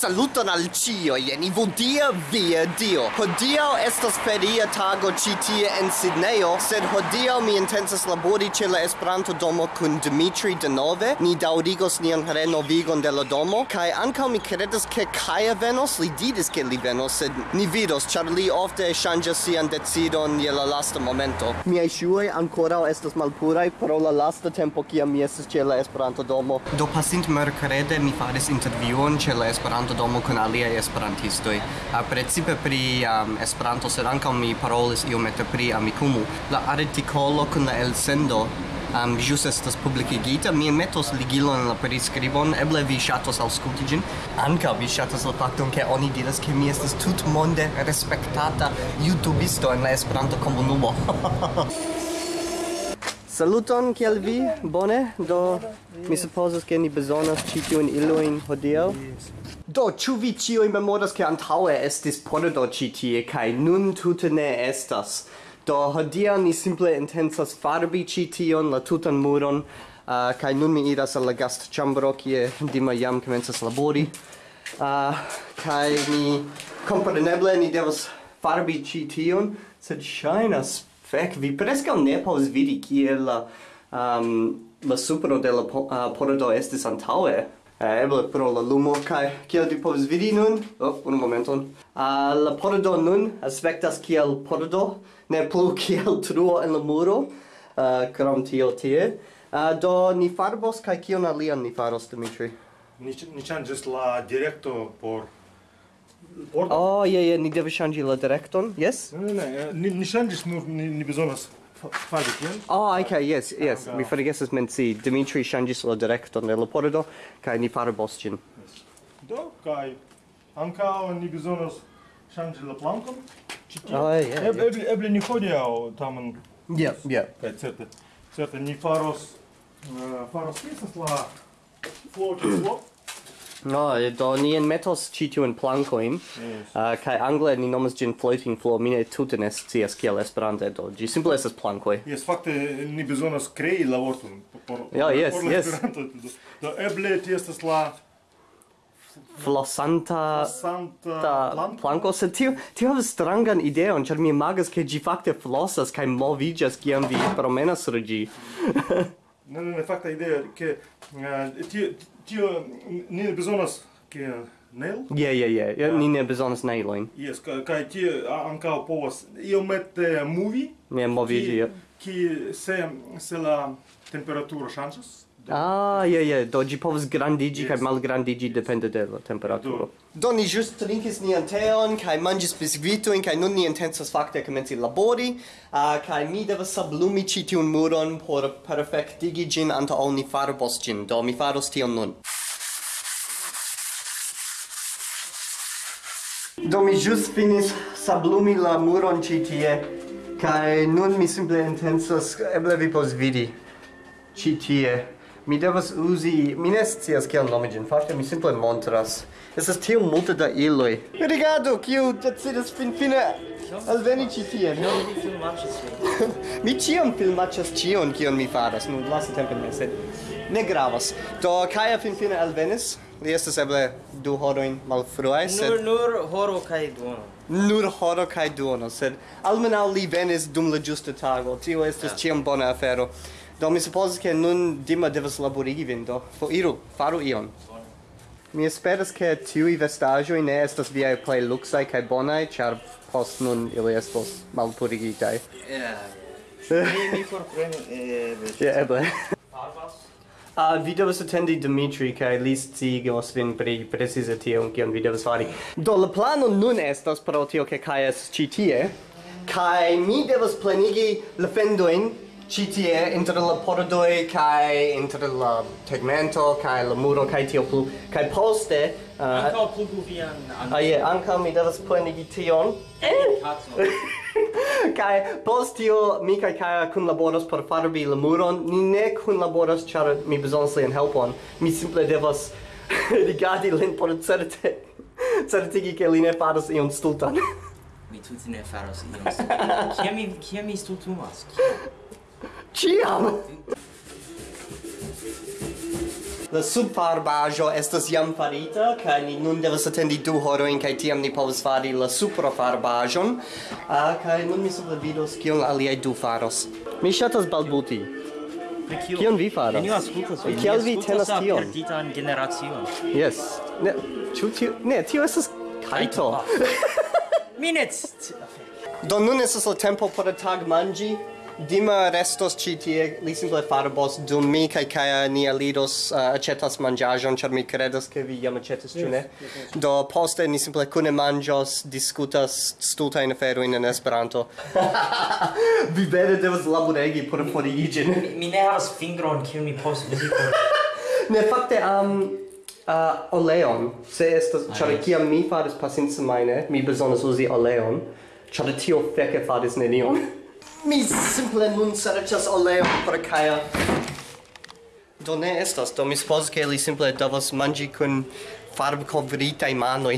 Saluton al cio, jen ivudia via dio. Hodio estas feria tago ci tie en Sidneo, sed hodio mi intensas labori ce la Esperanto domo kun Dimitri denove. Ni daurigos nian renovigon de la domo, kai ankaŭ mi kredas ke Kaja venos, li didis ke li venos, sed ni vidos, ĉar li ofte ŝanĝas sian decidon je la lasta momento. Miaj ŝuoj ankoraŭ estas malpuraj pro la lasta tempo kiam mi estas ĉe la Esperanto domo. Do pasint merkrede mi faris intervjuon ĉe la Esperanto domo kun aliaj esperantistoj uh, precipe pri um, Esperanto sed ankaŭ mi parolis iomete pri Amikumu la artikolo kun la elsendo um, jus estas publikigita mi metos ligilon en la priskribon eble vi ŝatos aŭskulti ĝin ankaŭ vi ŝatas la fakton ke oni diras ke mi estas tutmonde respektata jutubisto en la Esperanto komunumo Saluton, kiel vi? Bone? Do, mi supposas, ke ni bezonas ĉi tiujn ilojn hodiaŭ. Do, ĉu vi ĉiuj memoras ke antaŭe estis pordo ĉi tie kaj nun tute ne estas. Do hodiaŭ ni simple intencas farbi ĉi tion la tutan muron uh, kaj nun mi iras al la gastĉambro kie Dima jam komencas labori. Uh, kaj ni kompreneble ni devas farbi ĉi tion, sed ŝajnas fek vi preskaŭ ne povas vidi kiel la um, la supro de la uh, pordo estis antaŭe eh, eble pro la lumo kai kiel vi povas vidi nun oh, unu momenton uh, la pordo nun aspektas kiel pordo ne plu kiel truo en la muro uh, krom tio tie uh, do ni farbos kai kion alian ni faros Dimitri ni ni changes la directo por Porto? Oh, je, je, ni deve changi la directon, yes? Ne, ne, ne, ni, ni ŝanĝis, nur ni, ni bezonas Farbition? Oh, ah, okay, yes, ah, yes. Mi forgesas menci. Dimitri ŝanĝis la direkton de la pordo kaj ni parabos ĝin. Yes. Do, kaj ankaŭ ni bezonas ŝanĝi la plankon. Ĉi. Ah, yeah, eble, yeah. eble ni hodiaŭ tamen. Ja, ja. Kaj certe, certe ni faros uh, faros la floor to No, eh, do ni en metos ĉi tiujn plankojn yes. uh, kaj angle ni nomas ĝin floating floor, mi ne tute ne scias kiel Esperante do ĝi simple estas plankoj. Jes, fakte ni bezonas krei la vorton por ja, yes, por yes. Esperanto. Do eble ti estas la flosanta flosanta planko, planko sed tiu tiu havas strangan ideon ĉar mi imagas ke ĝi fakte flosas kaj moviĝas kiam vi promenas sur ĝi Ne ne fakta idea ke eh, ti ti ne bezonas ke nail? yeah yeah yeah Ja, ah. ni ne bezonas nailing. Yes, kaj ti ankaŭ povas iomete movi? Ne movi, ja. Ki se se la temperaturo ŝanĝas? Ah, je, je, do gi povas grandiĝi yes. kaj malgrandiĝi depende de la temperaturo. Do, do ni ĵus trinkis nian teon kai manĝis biskvitojn kai nun ni intensas fakte komenci labori ah, uh, kai mi devas sablumi ĉi tiun muron por perfektigi ĝin antaŭ ni farbos ĝin. Do mi faros tion nun. Do mi ĵus finis sablumi la muron ĉi tie kai nun mi simple intensas, eble vi povas vidi ĉi tie Mi devas uzi, mi ne scias kiel nomi ĝin fakte, mi simple montras. Estas tiom multe da iloj. Rigardu, kiu decidas finfine alveni ĉi tien. No, mi ĉiam filmaĉas ĉion kion mi faras, nun tempe ne, sed ne gravas. Do Kaja finfine alvenis. Li estas eble du horojn malfruaj, sed... Nur, nur horo kaj duono. Nur horo kaj duono, sed almenaŭ li venis dum la ĝusta tago. Tio estas yeah. ĉiam bona afero. Do mi supposas ke nun Dima devas laborigi vin, do iru, faru ion. Mi esperas ke tiuj vestaĵoj ne estas viaj plej luksaj kaj bonai, char post nun ili estos malpurigitaj. Yeah, yeah. mi, mi forprenu, eh, yeah, eble. Parvas? Uh, vi devas attendi Dimitri, kaj li sciigos vin pri precize tion, kion vi devas fari. Do, la plano nun estas pro tio, ke kaj estas ĉi tie. kai mi devas plenigi la fendoin ci tie inter la pordoi kai inter la tegmento kai la muro kai tio plu kai poste uh, ankaŭ pluguvian vian ah, yeah, ankaŭ. mi devas plenigi tion. Kai eh! post tio mi kai kai kun laboros por farbi la muron. Ni ne kun laboros ĉar mi bezonas lian helpon. Mi simple devas rigardi lin por certe certigi ke li ne faras ion stultan mi tute ne faros ion stultan kiam mi kiam mi stultumas? Ciam! La subfarbaggio estas jam farita, kaj ni nun devas atendi du horojn kaj tiam ni povas fari la suprafarbaĵon. Ah, kaj nun mi simple vidos kion aliaj du faros. Mi ŝatas balbuti. Kion vi faras? Neniu aŭskultas vin. Kial vi tenas tion? Perditan generacion. Yes. Ne, ĉu tio? Ne, tio estas kajto. Ah. Mi ne Do nun estas la tempo por tagmanĝi. Dima restos ĉi tie, li simple farbos dum mi kaj Kaja ni alidos uh, aĉetas manĝaĵon, ĉar mi kredas ke vi jam aĉetis, ĉu ne? Yes, yes, yes. Do poste ni simple kune manĝos, diskutas stultajn aferojn en Esperanto. vi vere devas laboregi por foriĝi. mi, mi ne havas fingron kiu mi poste ne fakte am um, uh, oleon se estas ah, yes. kiam mi faris pasinca semajne mi bezonas uzi oleon ĉar tio feke faris nenion Mi simple nun serĉas oleo por Kaja. Do ne estas, do mi supozas ke li simple devas manĝi kun farbkovritaj manoj.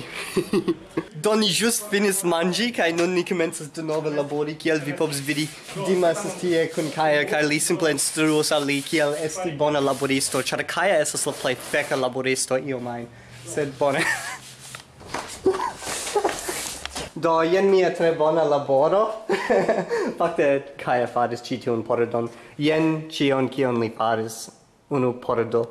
do ni ĵus finis manĝi kaj nun ni komencas denove labori kiel vi povas vidi. Dimas estas tie kun Kaja kaj li simple instruos al li kiel esti bona laboristo, ĉar Kaja estas la plej feka laboristo iomajn. Sed bone. Do, jen mia tre bona laboro. Fakte, Kaja faris ci tiun porodon. Jen cion kion li faris unu pordo.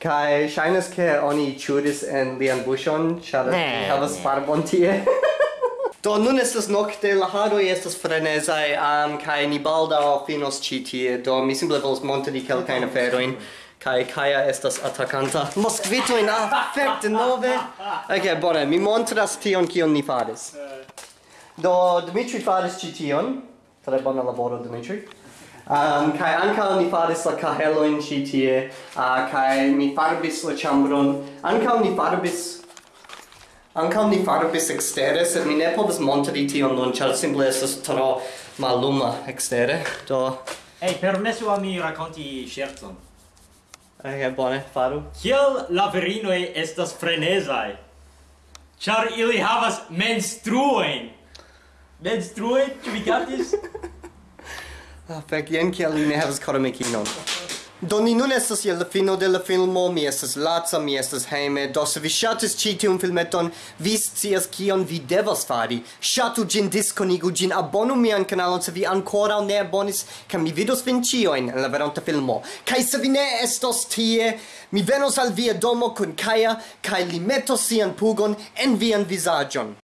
Kai shainas ke oni chudis en lian bushon, char ne, havas farbon tie. Do nun estas nokte, la haroj estas frenezaj, um, kai ni baldaŭ finos ĉi tie, do mi simple volas montri kelkajn aferojn. Kai Kaia estas atakanta. Moskvito in affect nove. Ok, bone, mi montras tion kion ni faris. Do Dimitri faris ĉi tion. Tre bona laboro Dimitri. Um, kai ankaŭ ni faris la kahelojn ĉi tie, uh, kai mi farbis la ĉambron. Ankaŭ ni farbis Ankaŭ ni farbis ekstere, sed mi ne povas montri tion nun, ĉar simple estas tro malluma ekstere. Do... Hej, permesu al mi rakonti ŝercon. Eh, ok, bone, faru. Kiel la virinoj estas frenezaj, ĉar ili havas menstruojn. Menstruojn, ĉu vi kaptis? Ah, fek, jen kiel li ne havas koramikinon. Do ni nun estas je la fino de la filmo, mi estas laca, mi estas hejme, do se vi ŝatis ĉi tiun filmeton, vi scias kion vi devas fari. Ŝatu ĝin, diskonigu ĝin, abonu mian kanalon se vi ankoraŭ ne abonis, kaj mi vidos vin ĉiujn en la veronta filmo. Kaj se vi ne estos tie, mi venos al via domo kun Kaja kaj li metos sian pugon en vian vizaĝon.